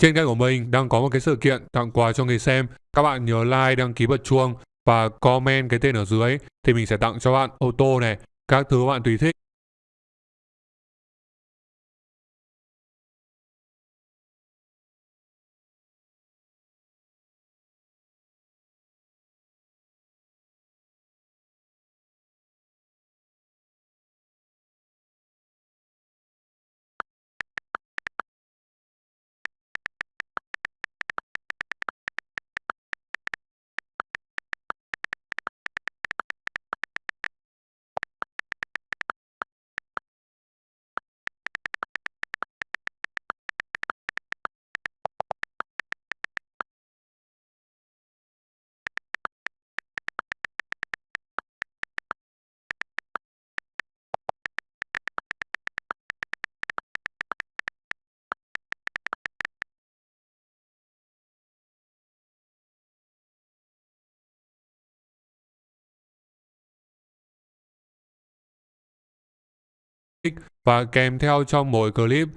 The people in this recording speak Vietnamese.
Trên kênh của mình đang có một cái sự kiện tặng quà cho người xem. Các bạn nhớ like, đăng ký bật chuông và comment cái tên ở dưới thì mình sẽ tặng cho bạn ô tô này, các thứ bạn tùy thích. Và kèm theo trong mỗi clip.